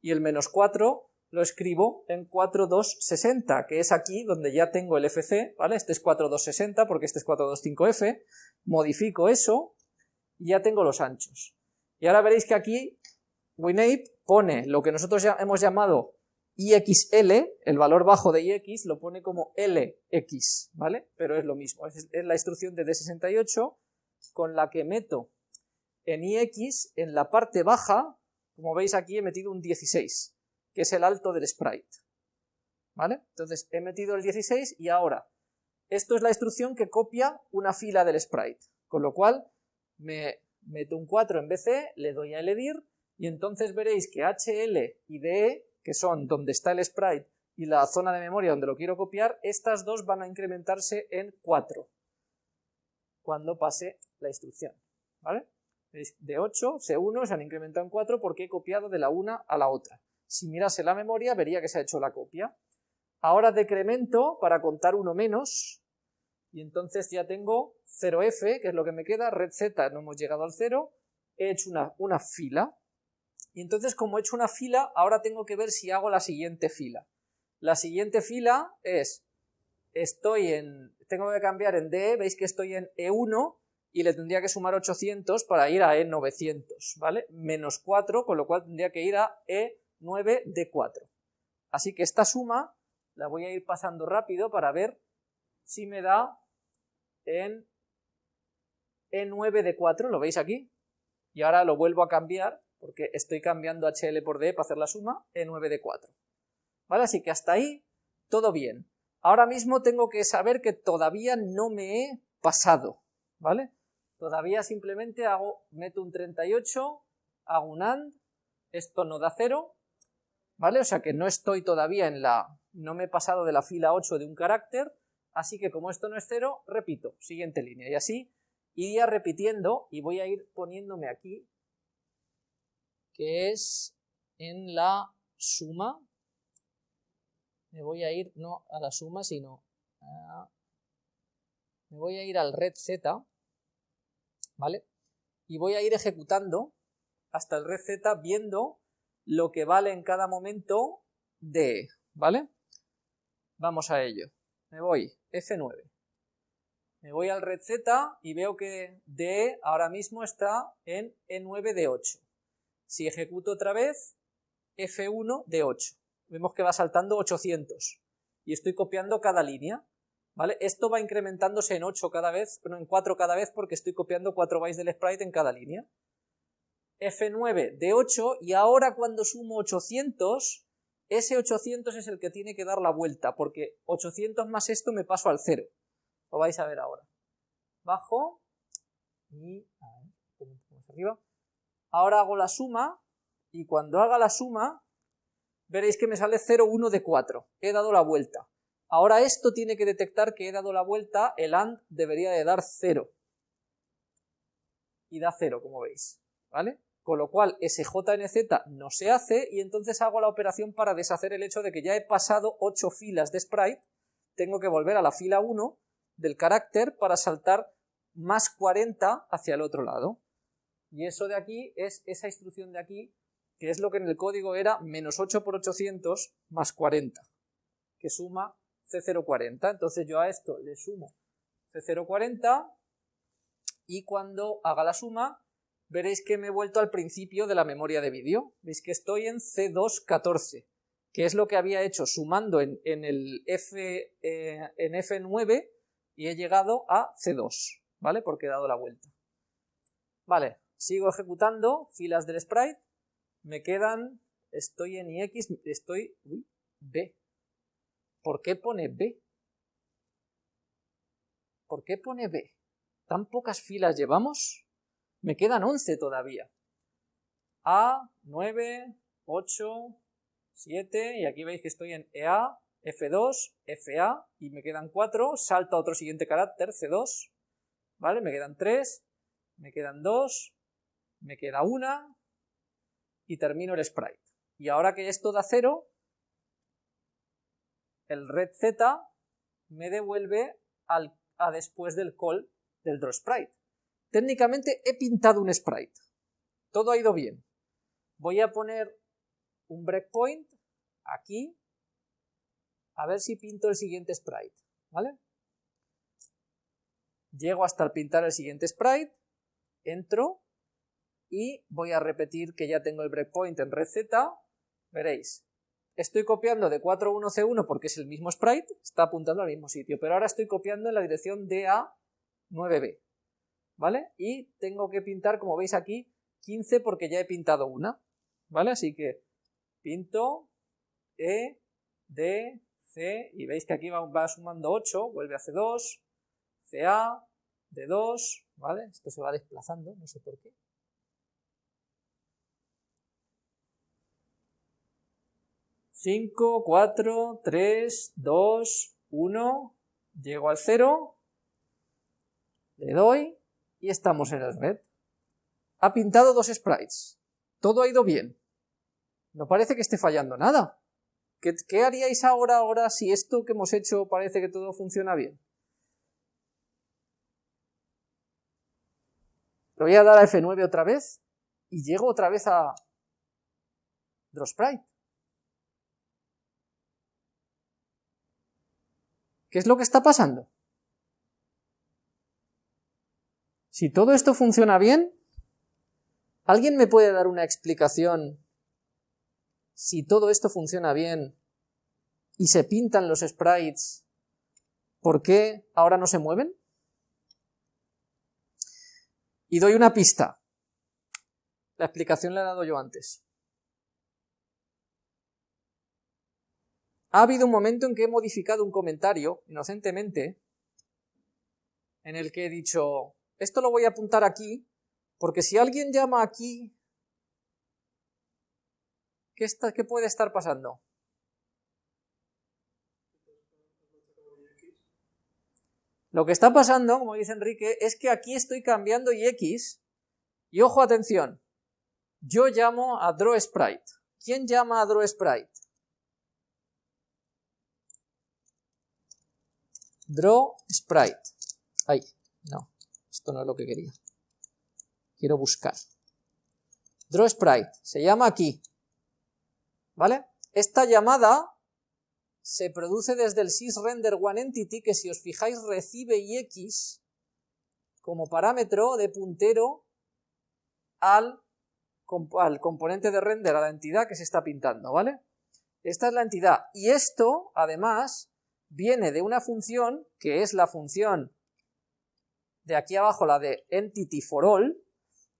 S1: Y el menos 4 lo escribo en 4260, que es aquí donde ya tengo el fc, ¿vale? Este es 4260 porque este es 425f, modifico eso y ya tengo los anchos. Y ahora veréis que aquí WinApe pone lo que nosotros ya hemos llamado IXL, el valor bajo de IX, lo pone como LX, ¿vale? Pero es lo mismo, es, la instrucción de D68 con la que meto en IX, en la parte baja, como veis aquí he metido un 16, que es el alto del sprite, ¿vale? Entonces he metido el 16 y ahora, esto es la instrucción que copia una fila del sprite, con lo cual me meto un 4 en BC, le doy a elegir y entonces veréis que HL y DE que son donde está el sprite y la zona de memoria donde lo quiero copiar, estas dos van a incrementarse en 4 cuando pase la instrucción. ¿vale? De 8, C1 se han incrementado en 4 porque he copiado de la una a la otra. Si mirase la memoria vería que se ha hecho la copia. Ahora decremento para contar uno menos y entonces ya tengo 0f, que es lo que me queda, red z, no hemos llegado al 0, he hecho una, una fila, y entonces como he hecho una fila, ahora tengo que ver si hago la siguiente fila. La siguiente fila es, estoy en, tengo que cambiar en D, veis que estoy en E1 y le tendría que sumar 800 para ir a E900, ¿vale? Menos 4, con lo cual tendría que ir a E9D4. Así que esta suma la voy a ir pasando rápido para ver si me da en E9D4, ¿lo veis aquí? Y ahora lo vuelvo a cambiar porque estoy cambiando HL por D para hacer la suma, E9 de 4. ¿Vale? Así que hasta ahí todo bien. Ahora mismo tengo que saber que todavía no me he pasado, ¿vale? Todavía simplemente hago, meto un 38, hago un AND, esto no da 0, ¿vale? O sea que no estoy todavía en la, no me he pasado de la fila 8 de un carácter, así que como esto no es 0, repito, siguiente línea, y así iría repitiendo y voy a ir poniéndome aquí que es en la suma, me voy a ir no a la suma, sino a, me voy a ir al red z, ¿vale? Y voy a ir ejecutando hasta el red z viendo lo que vale en cada momento de, ¿vale? Vamos a ello. Me voy, F9. Me voy al red z y veo que D ahora mismo está en E9 de 8. Si ejecuto otra vez, F1 de 8. Vemos que va saltando 800. Y estoy copiando cada línea. Esto va incrementándose en 8 cada vez, no, en 4 cada vez porque estoy copiando 4 bytes del sprite en cada línea. F9 de 8 y ahora cuando sumo 800, ese 800 es el que tiene que dar la vuelta porque 800 más esto me paso al 0. Lo vais a ver ahora. Bajo y arriba. Ahora hago la suma y cuando haga la suma veréis que me sale 0,1 de 4. He dado la vuelta. Ahora esto tiene que detectar que he dado la vuelta, el AND debería de dar 0. Y da 0, como veis. ¿Vale? Con lo cual ese JNZ no se hace y entonces hago la operación para deshacer el hecho de que ya he pasado 8 filas de sprite, tengo que volver a la fila 1 del carácter para saltar más 40 hacia el otro lado. Y eso de aquí es esa instrucción de aquí, que es lo que en el código era menos 8 por 800 más 40, que suma C040. Entonces yo a esto le sumo C040 y cuando haga la suma veréis que me he vuelto al principio de la memoria de vídeo. Veis que estoy en C214, que es lo que había hecho sumando en, el F, eh, en F9 y he llegado a C2, ¿vale? Porque he dado la vuelta. Vale, sigo ejecutando filas del sprite, me quedan, estoy en IX, estoy, uy, B. ¿Por qué pone B? ¿Por qué pone B? ¿Tan pocas filas llevamos? Me quedan 11 todavía. A, 9, 8, 7, y aquí veis que estoy en EA, F2, FA, y me quedan 4, salto a otro siguiente carácter, C2, ¿vale? Me quedan 3, me quedan 2, me queda 1, y termino el sprite. Y ahora que esto da 0, el red Z me devuelve al, a después del call del drawSprite. Técnicamente he pintado un sprite. Todo ha ido bien. Voy a poner un breakpoint aquí, a ver si pinto el siguiente sprite, ¿vale? Llego hasta el pintar el siguiente sprite, entro y voy a repetir que ya tengo el breakpoint en red Z, veréis, estoy copiando de 41C1 porque es el mismo sprite, está apuntando al mismo sitio, pero ahora estoy copiando en la dirección DA9B, ¿vale? Y tengo que pintar, como veis aquí, 15 porque ya he pintado una, ¿vale? Así que pinto E, D, C, y veis que aquí va, va sumando 8, vuelve a C2, CA, D2, ¿vale? Esto se va desplazando, no sé por qué. 5, 4, 3, 2, 1, llego al 0, le doy y estamos en el red. Ha pintado dos sprites, todo ha ido bien, no parece que esté fallando nada. ¿Qué, ¿Qué, haríais ahora, ahora si esto que hemos hecho parece que todo funciona bien? Le voy a dar a F9 otra vez y llego otra vez a DrawSprite. ¿Qué es lo que está pasando? Si todo esto funciona bien, ¿alguien me puede dar una explicación si todo esto funciona bien y se pintan los sprites, ¿por qué ahora no se mueven? Y doy una pista. La explicación la he dado yo antes. Ha habido un momento en que he modificado un comentario, inocentemente, en el que he dicho, esto lo voy a apuntar aquí, porque si alguien llama aquí, ¿qué, está, qué puede estar pasando? Lo que está pasando, como dice Enrique, es que aquí estoy cambiando x, y ojo, atención, yo llamo a drawSprite. ¿Quién llama a drawSprite? Draw Sprite. Ay, no, esto no es lo que quería. Quiero buscar. Draw Sprite, se llama aquí. ¿Vale? Esta llamada se produce desde el sysRenderOneEntity que si os fijáis recibe ix como parámetro de puntero al, al componente de render, a la entidad que se está pintando, ¿vale? Esta es la entidad. Y esto, además, viene de una función que es la función de aquí abajo, la de entity for all,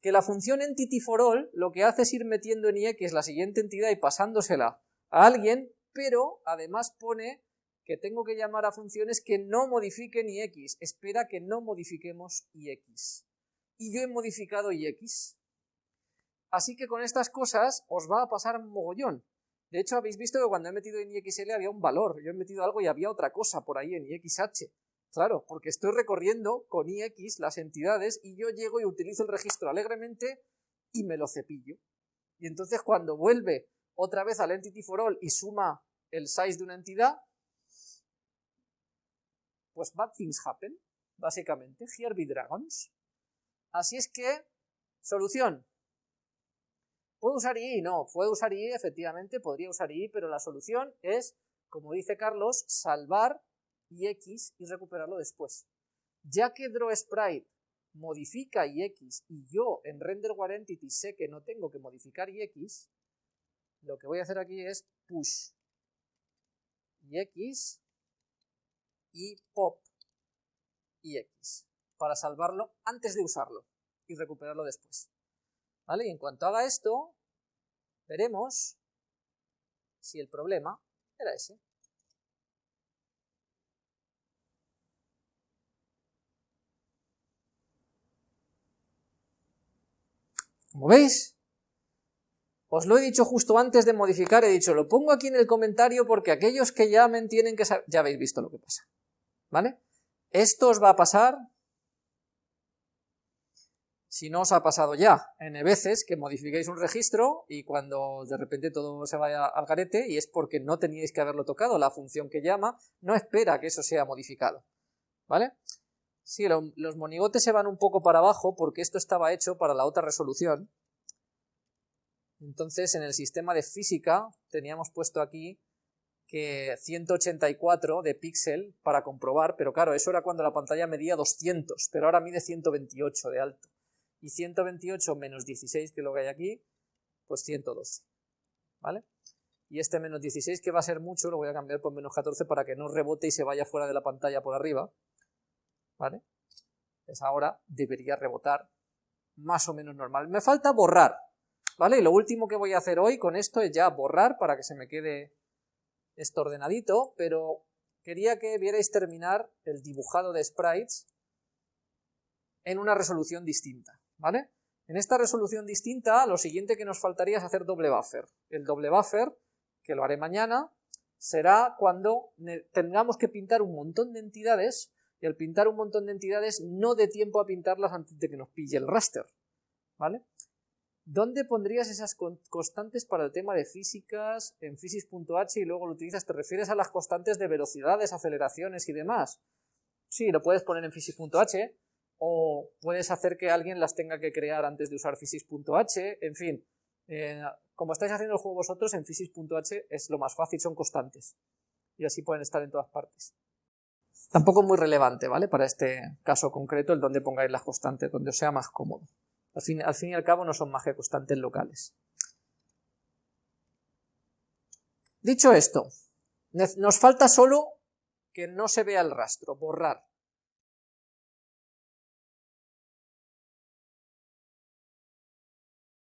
S1: que la función entity for all lo que hace es ir metiendo en IX la siguiente entidad y pasándosela a alguien, pero además pone que tengo que llamar a funciones que no modifiquen IX, espera que no modifiquemos IX. Y yo he modificado IX. Así que con estas cosas os va a pasar mogollón. De hecho, habéis visto que cuando he metido en IXL había un valor, yo he metido algo y había otra cosa por ahí en IXH. Claro, porque estoy recorriendo con IX las entidades y yo llego y utilizo el registro alegremente y me lo cepillo. Y entonces cuando vuelve otra vez al entity for all y suma el size de una entidad, pues bad things happen, básicamente, here be dragons. Así es que, solución, ¿Puedo usar i? No, puedo usar i, efectivamente, podría usar i, pero la solución es, como dice Carlos, salvar ix y recuperarlo después. Ya que drawSprite modifica ix y yo en RenderWarEntity sé que no tengo que modificar ix, lo que voy a hacer aquí es push ix y pop ix para salvarlo antes de usarlo y recuperarlo después. ¿Vale? Y en cuanto haga esto, veremos si el problema era ese. Como veis, os lo he dicho justo antes de modificar, he dicho, lo pongo aquí en el comentario porque aquellos que llamen tienen que saber, ya habéis visto lo que pasa, ¿vale? Esto os va a pasar si no os ha pasado ya n veces que modifiquéis un registro y cuando de repente todo se vaya al garete y es porque no teníais que haberlo tocado, la función que llama no espera que eso sea modificado, ¿vale? Sí, los monigotes se van un poco para abajo porque esto estaba hecho para la otra resolución. Entonces en el sistema de física teníamos puesto aquí que 184 de píxel para comprobar, pero claro, eso era cuando la pantalla medía 200, pero ahora mide 128 de alto y 128 menos 16, que es lo que hay aquí, pues 112, ¿vale? Y este menos 16, que va a ser mucho, lo voy a cambiar por menos 14 para que no rebote y se vaya fuera de la pantalla por arriba, ¿vale? Pues ahora debería rebotar más o menos normal. Me falta borrar, ¿vale? Y lo último que voy a hacer hoy con esto es ya borrar para que se me quede esto ordenadito, pero quería que vierais terminar el dibujado de sprites en una resolución distinta. ¿Vale? En esta resolución distinta, lo siguiente que nos faltaría es hacer doble buffer. El doble buffer, que lo haré mañana, será cuando tengamos que pintar un montón de entidades y al pintar un montón de entidades no dé tiempo a pintarlas antes de que nos pille el raster, ¿vale? ¿Dónde pondrías esas constantes para el tema de físicas en physics.h y luego lo utilizas? ¿Te refieres a las constantes de velocidades, aceleraciones y demás? Sí, lo puedes poner en physics.h, o puedes hacer que alguien las tenga que crear antes de usar physics.h, en fin, eh, como estáis haciendo el juego vosotros, en physics.h es lo más fácil, son constantes, y así pueden estar en todas partes. Tampoco muy relevante, ¿vale? Para este caso concreto, el donde pongáis las constantes, donde os sea más cómodo. Al fin, al fin y al cabo no son más que constantes locales. Dicho esto, nos falta solo que no se vea el rastro, borrar.